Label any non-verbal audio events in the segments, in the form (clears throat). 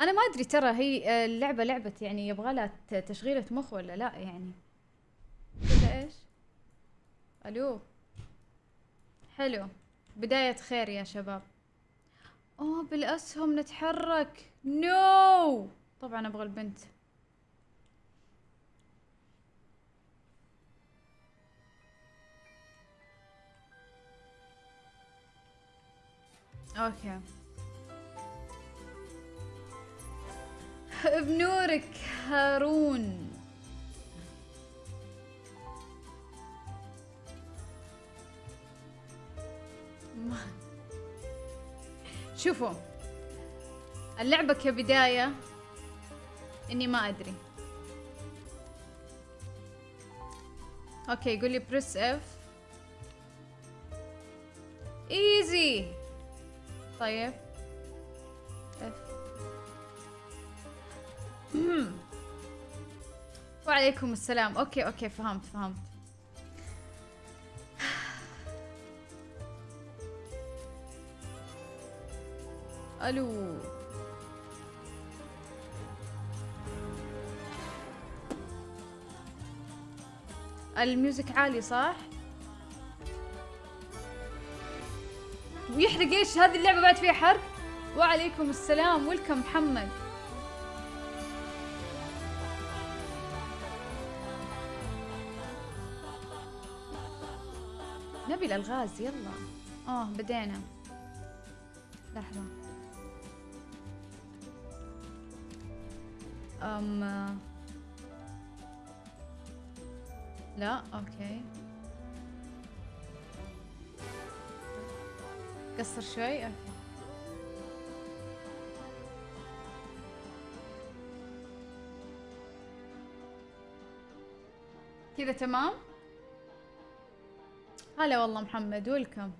أنا ما أدري ترى هي اللعبة لعبة يعني يبغى لها تشغيله مخ ولا لا يعني. كذا إيش؟ ألو؟ حلو. بداية خير يا شباب. أوه بالأسهم نتحرك. نو! طبعا أبغى البنت. Okay. بنورك هارون. شوفوا اللعبة كبداية إني ما أدري. Okay يقول لي press F ايزي طيب. وعليكم السلام. أوكي أوكي فهمت فهمت. ألو. الميوزك عالي صح؟ ويحرق إيش؟ هذه اللعبة بعد فيها حرق؟ وعليكم السلام. ويلكم محمد. نبي الألغاز يلا. آه بدينا. لحظة. أم لا okay. قصر شوي okay. كذا تمام؟ هلا والله محمد welcome.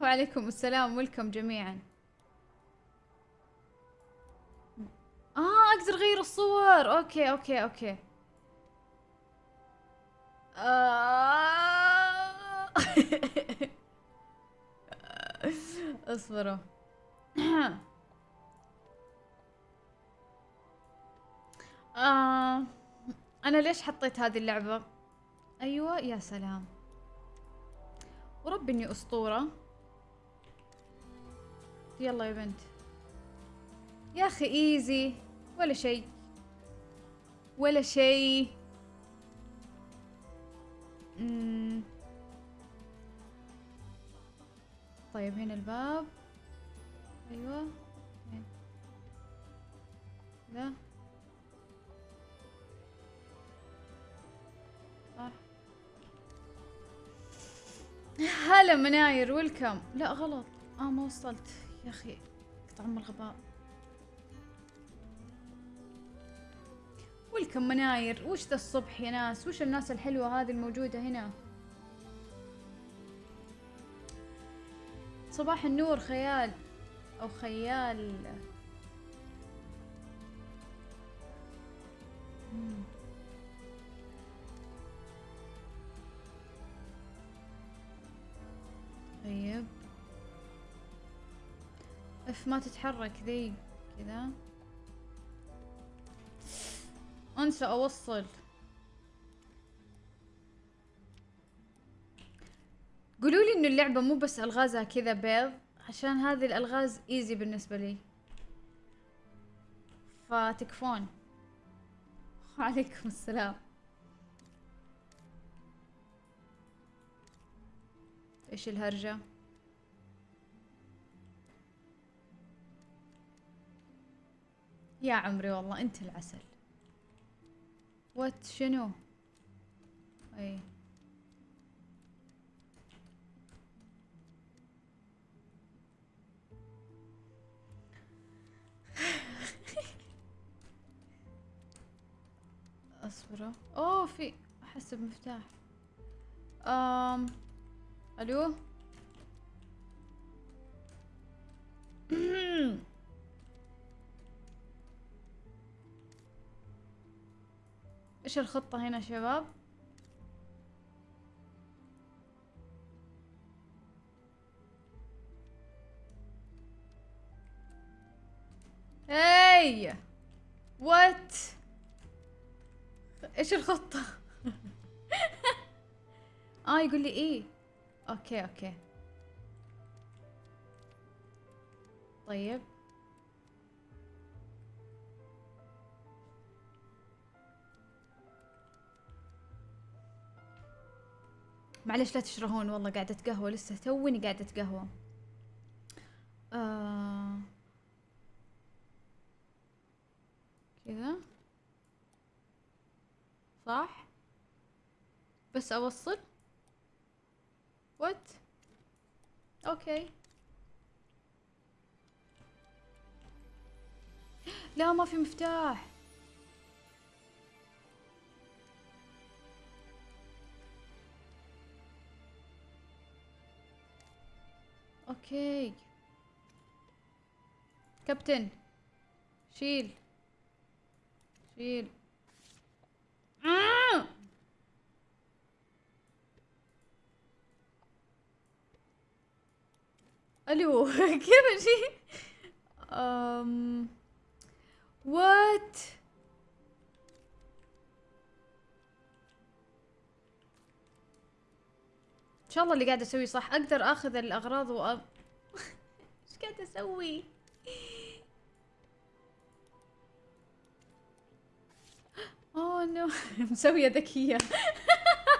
وعليكم السلام welcome جميعا. آه أقدر أغير الصور. Okay okay okay. آه. (laughs) اصبروا. (clears throat) آه. أنا ليش حطيت هذه اللعبة؟ أيوه يا سلام. ورب اني أسطورة. يلا يا بنت. يا أخي إيزي. ولا شيء. ولا مم. طيب هنا الباب. أيوه. هنا. هلا مناير ويلكم. لا غلط. آه ما وصلت. يا أخي قطع ام الغباء. ويلكم مناير. وش ذا الصبح يا ناس؟ وش الناس الحلوة هذه الموجودة هنا؟ صباح النور خيال. أو خيال. مم. طيب. أف ما تتحرك ذي كذا. أنسى أوصل. قولوا لي إنه اللعبة مو بس ألغازها كذا بيض عشان هذه الألغاز ايزي بالنسبة لي. فتكفون (laughs) وعليكم السلام. إيش الهرجة. يا عمري والله أنت العسل. وات شنو؟ إي. (laughs) أصبروا. أوه في أحس بمفتاح. امم ألو؟ (clears throat) إيش الخطة هنا شباب؟ إي! وات إيش الخطة؟ (laughs) آه يقول لي إيه أوكي أوكي طيب. معلش لا تشرهون والله قاعدة قهوة لسه توني قاعدة قهوة آه. كذا. صح. بس أوصل. وات أوكي (gasps) لا ما في مفتاح. أوكي كابتن شيل شيل آه! ألو كيف شيء أم وات إن شاء الله اللي قاعدة أسويه صح. أقدر آخذ الأغراض وأ... (laughs) إيش قاعدة أسوي؟ اوه نو (laughs) مسوية ذكية.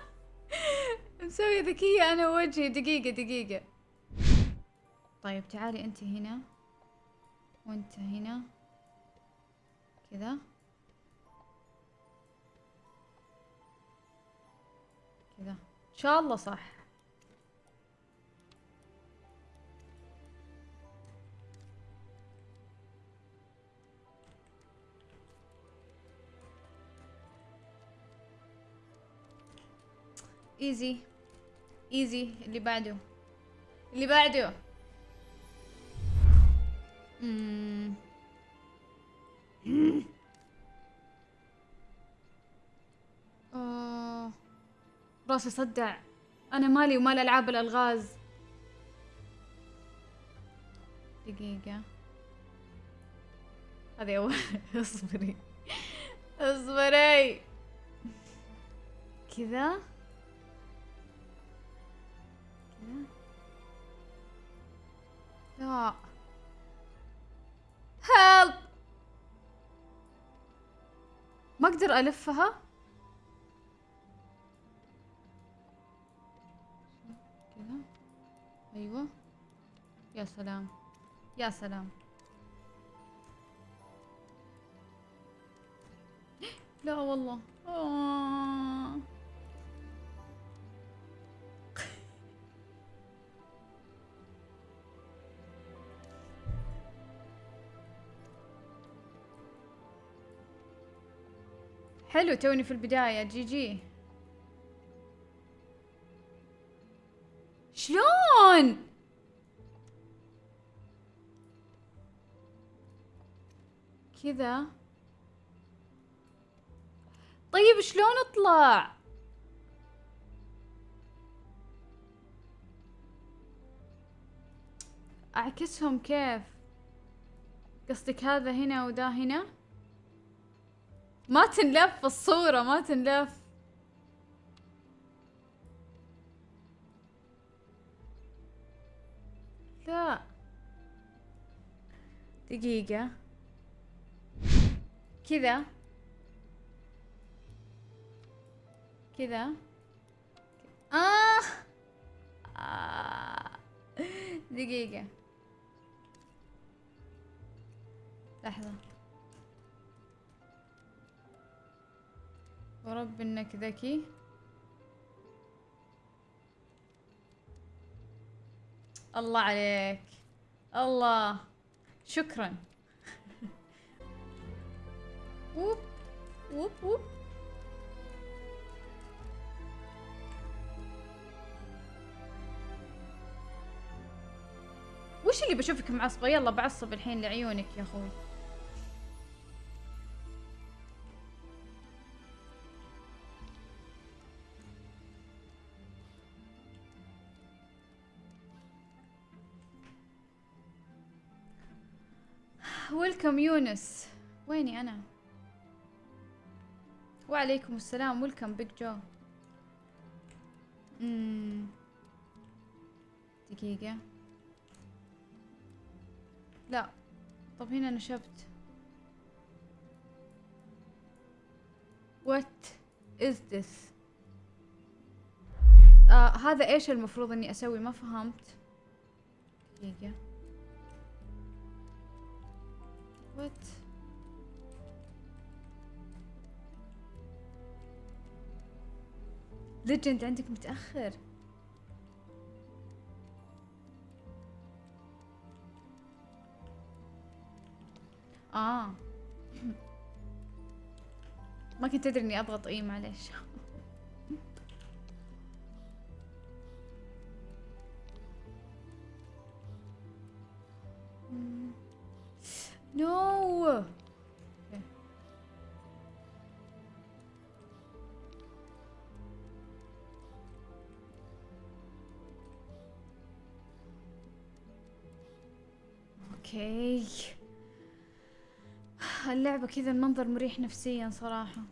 (laughs) مسوية ذكية أنا وجهي. دقيقة دقيقة. طيب تعالي أنت هنا وأنت هنا كذا كذا إن شاء الله صح. ايزي ايزي اللي بعده. اللي بعده. آه. راسي صدع. أنا مالي ومال ألعاب الألغاز. دقيقة. هذه اول (laughs) اصبري. اصبري. كذا. كذا. لا. هيلب ما أقدر ألفها. كذا. أيوه. يا سلام. يا سلام. (gasps) لا والله. آه. حلو توني في البداية جي جي. شلون؟ كذا. طيب شلون اطلع؟ أعكسهم كيف؟ قصدك هذا هنا وده هنا؟ ما تنلف الصورة ما تنلف. لا. دقيقة. كذا. كذا. آه. آه. دقيقة. لحظة. ورب إنك ذكي. الله عليك. الله. شكرا. (laughs) ووب. ووب ووب. وش اللي بشوفك معصبة؟ يلا بعصب الحين لعيونك يا أخوي. ويلكم يونس. ويني أنا؟ وعليكم السلام. ويلكم بيج جو. مم. دقيقة. لا. طب هنا نشبت What is this? آه هذا إيش المفروض إني أسوي؟ ما فهمت. دقيقة. What ليجند عندك متأخر. آه. (laughs) ما كنت أدري إني أضغط إي معليش. أوكي. اللعبة كذا المنظر مريح نفسيا صراحة.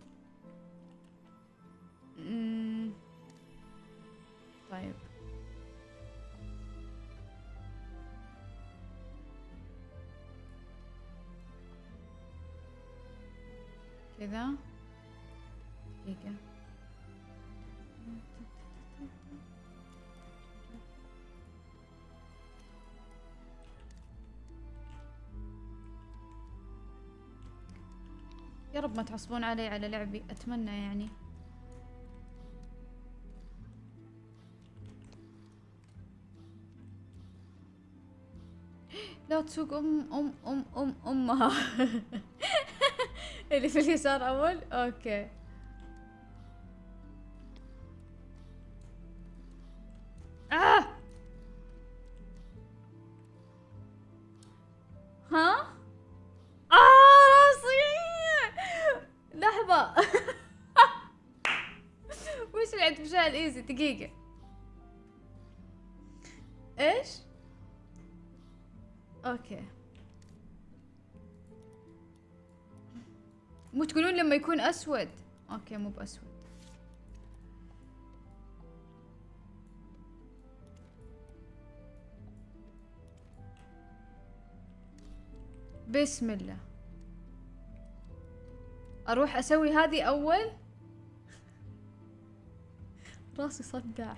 رب ما تعصبون علي على لعبي أتمنى يعني. (gasps) لا تسوق أم أم أم أم أمها. (laughs) اللي في اليسار أول؟ أوكي. Easy دقيقة. إيش؟ Okay. مو تقولون لما يكون أسود؟ Okay مو بأسود. بسم الله. أروح أسوي هذه أول؟ راسي صدع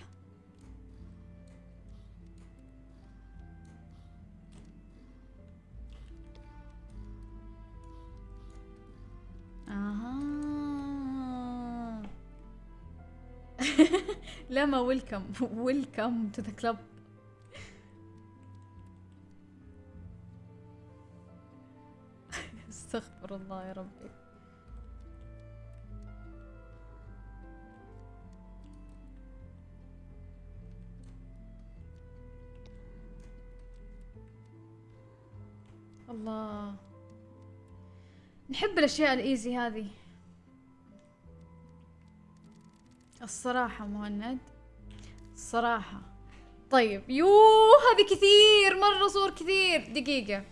آها. (laughs) لا ما ويلكم ويلكم تو ذا كلب استغفر الله يا ربي. الله. نحب الأشياء الإيزي هذه. الصراحة مهند الصراحة. طيب يو هذه كثير مرة صور كثير. دقيقة.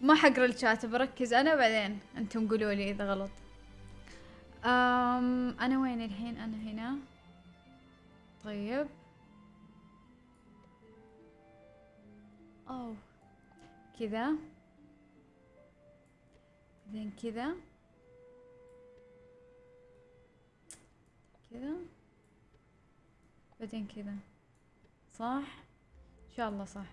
ما حقرأ الشات بركز أنا بعدين أنتم قولوا لي إذا غلط. أم أنا وين الحين؟ أنا هنا. طيب. أوه. كذا بعدين كذا كذا بعدين كذا صح؟ إن شاء الله صح.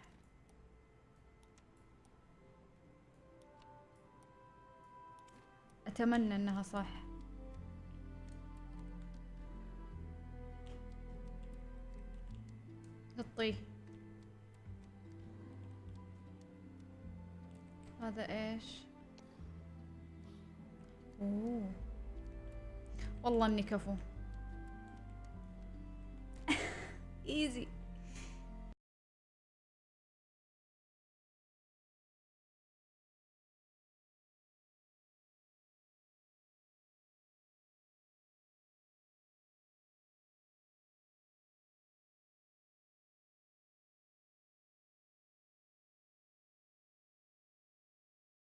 أتمنى إنها صح. حطيه هذا إيش؟ أوه. والله إني كفو. (laughs) ايزي